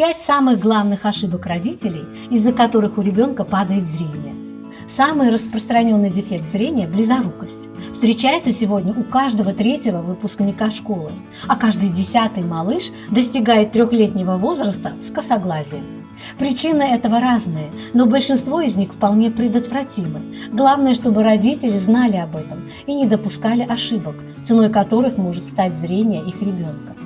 Пять самых главных ошибок родителей, из-за которых у ребенка падает зрение. Самый распространенный дефект зрения – близорукость. Встречается сегодня у каждого третьего выпускника школы, а каждый десятый малыш достигает трехлетнего возраста с косоглазием. Причины этого разные, но большинство из них вполне предотвратимы. Главное, чтобы родители знали об этом и не допускали ошибок, ценой которых может стать зрение их ребенка.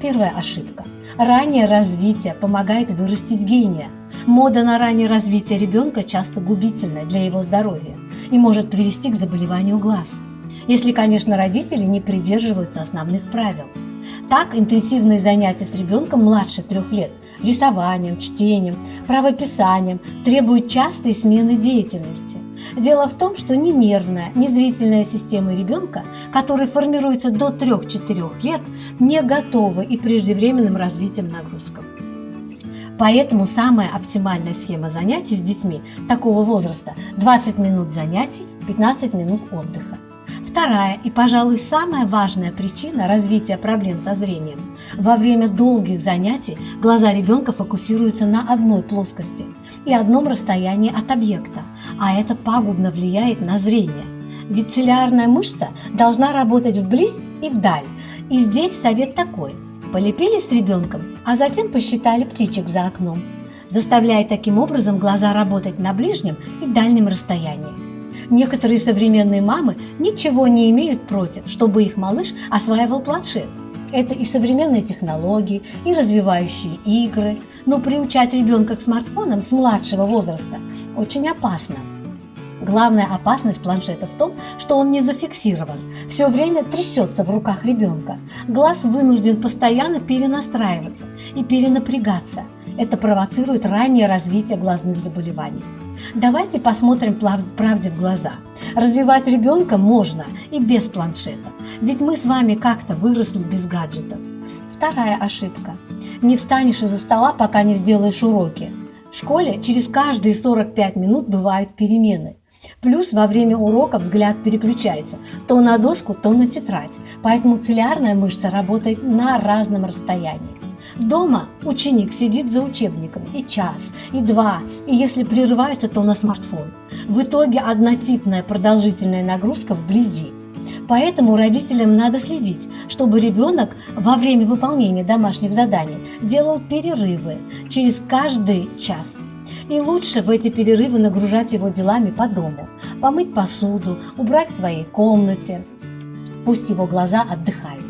Первая ошибка. Раннее развитие помогает вырастить гения. Мода на раннее развитие ребенка часто губительна для его здоровья и может привести к заболеванию глаз. Если, конечно, родители не придерживаются основных правил. Так, интенсивные занятия с ребенком младше трех лет рисованием, чтением, правописанием требуют частой смены деятельности. Дело в том, что ни нервная, ни зрительная системы ребенка, который формируется до 3-4 лет, не готовы и преждевременным развитием нагрузкам. Поэтому самая оптимальная схема занятий с детьми такого возраста – 20 минут занятий, 15 минут отдыха. Вторая и, пожалуй, самая важная причина развития проблем со зрением. Во время долгих занятий глаза ребенка фокусируются на одной плоскости и одном расстоянии от объекта, а это пагубно влияет на зрение. Ведь целлярная мышца должна работать вблизь и вдаль. И здесь совет такой – полепили с ребенком, а затем посчитали птичек за окном, заставляя таким образом глаза работать на ближнем и дальнем расстоянии. Некоторые современные мамы ничего не имеют против, чтобы их малыш осваивал планшет. Это и современные технологии, и развивающие игры. Но приучать ребенка к смартфонам с младшего возраста очень опасно. Главная опасность планшета в том, что он не зафиксирован, все время трясется в руках ребенка. Глаз вынужден постоянно перенастраиваться и перенапрягаться. Это провоцирует раннее развитие глазных заболеваний. Давайте посмотрим правде в глаза. Развивать ребенка можно и без планшета, ведь мы с вами как-то выросли без гаджетов. Вторая ошибка. Не встанешь из-за стола, пока не сделаешь уроки. В школе через каждые 45 минут бывают перемены. Плюс во время урока взгляд переключается то на доску, то на тетрадь, поэтому целлярная мышца работает на разном расстоянии. Дома ученик сидит за учебником и час, и два, и если прерывается, то на смартфон. В итоге однотипная продолжительная нагрузка вблизи. Поэтому родителям надо следить, чтобы ребенок во время выполнения домашних заданий делал перерывы через каждый час. И лучше в эти перерывы нагружать его делами по дому, помыть посуду, убрать в своей комнате. Пусть его глаза отдыхают.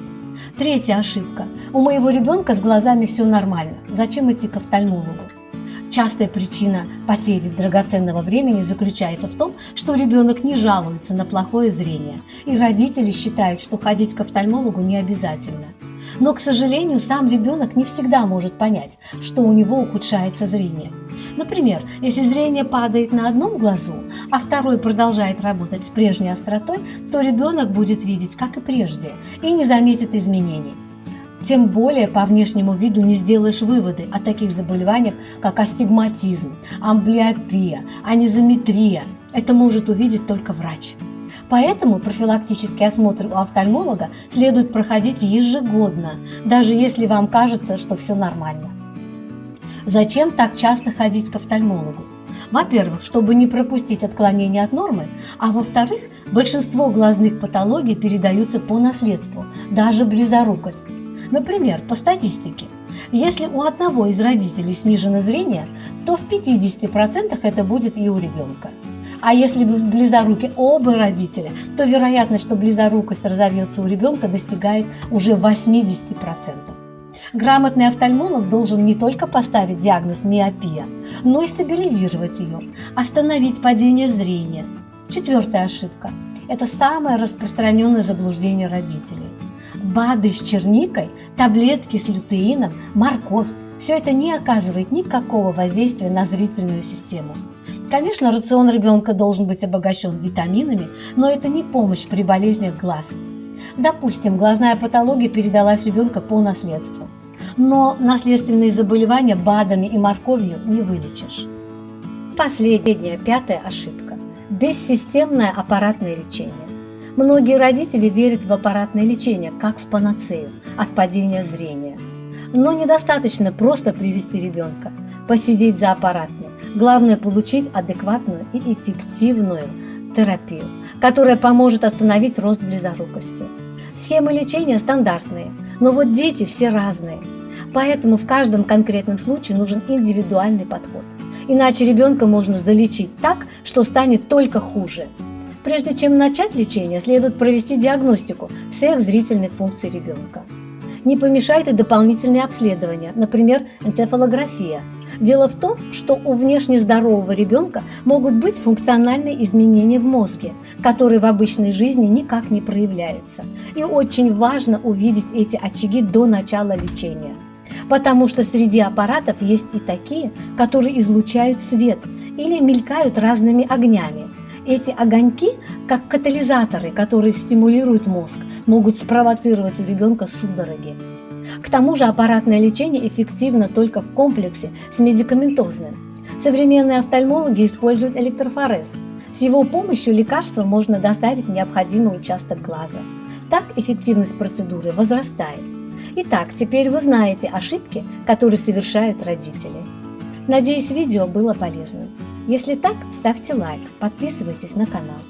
Третья ошибка. У моего ребенка с глазами все нормально. Зачем идти к офтальмологу? Частая причина потери драгоценного времени заключается в том, что ребенок не жалуется на плохое зрение, и родители считают, что ходить к офтальмологу не обязательно. Но, к сожалению, сам ребенок не всегда может понять, что у него ухудшается зрение. Например, если зрение падает на одном глазу, а второй продолжает работать с прежней остротой, то ребенок будет видеть, как и прежде, и не заметит изменений. Тем более по внешнему виду не сделаешь выводы о таких заболеваниях, как астигматизм, амблиопия, анизометрия. Это может увидеть только врач. Поэтому профилактический осмотр у офтальмолога следует проходить ежегодно, даже если вам кажется, что все нормально. Зачем так часто ходить к офтальмологу? Во-первых, чтобы не пропустить отклонение от нормы, а во-вторых, большинство глазных патологий передаются по наследству, даже близорукость. Например, по статистике, если у одного из родителей снижено зрение, то в 50% это будет и у ребенка. А если близоруки оба родителя, то вероятность, что близорукость разовьется у ребенка, достигает уже 80%. Грамотный офтальмолог должен не только поставить диагноз миопия, но и стабилизировать ее, остановить падение зрения. Четвертая ошибка – это самое распространенное заблуждение родителей. БАДы с черникой, таблетки с лютеином, морковь – все это не оказывает никакого воздействия на зрительную систему. Конечно, рацион ребенка должен быть обогащен витаминами, но это не помощь при болезнях глаз. Допустим, глазная патология передалась ребенка по наследству, но наследственные заболевания БАДами и морковью не вылечишь. Последняя, пятая ошибка – бессистемное аппаратное лечение. Многие родители верят в аппаратное лечение, как в панацею от падения зрения. Но недостаточно просто привести ребенка, посидеть за аппаратной. Главное получить адекватную и эффективную терапию, которая поможет остановить рост близорукости. Схемы лечения стандартные, но вот дети все разные. Поэтому в каждом конкретном случае нужен индивидуальный подход. Иначе ребенка можно залечить так, что станет только хуже. Прежде чем начать лечение, следует провести диагностику всех зрительных функций ребенка. Не помешает и дополнительные обследования, например, энцефалография. Дело в том, что у внешне здорового ребенка могут быть функциональные изменения в мозге, которые в обычной жизни никак не проявляются. И очень важно увидеть эти очаги до начала лечения. Потому что среди аппаратов есть и такие, которые излучают свет или мелькают разными огнями. Эти огоньки, как катализаторы, которые стимулируют мозг, могут спровоцировать у ребенка судороги. К тому же аппаратное лечение эффективно только в комплексе с медикаментозным. Современные офтальмологи используют электрофорез. С его помощью лекарства можно доставить в необходимый участок глаза. Так эффективность процедуры возрастает. Итак, теперь вы знаете ошибки, которые совершают родители. Надеюсь, видео было полезным. Если так, ставьте лайк, подписывайтесь на канал.